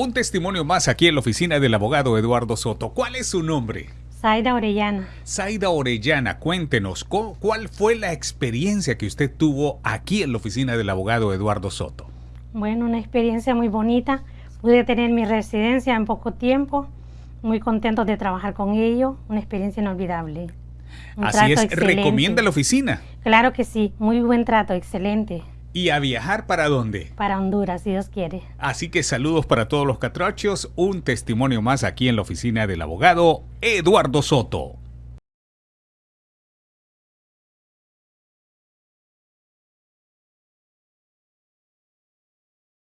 Un testimonio más aquí en la oficina del abogado Eduardo Soto. ¿Cuál es su nombre? Zaida Orellana. Zaida Orellana, cuéntenos, ¿cuál fue la experiencia que usted tuvo aquí en la oficina del abogado Eduardo Soto? Bueno, una experiencia muy bonita. Pude tener mi residencia en poco tiempo. Muy contento de trabajar con ellos. Una experiencia inolvidable. Así es, ¿recomienda la oficina? Claro que sí, muy buen trato, excelente. ¿Y a viajar para dónde? Para Honduras, si Dios quiere. Así que saludos para todos los catrachos, un testimonio más aquí en la oficina del abogado Eduardo Soto.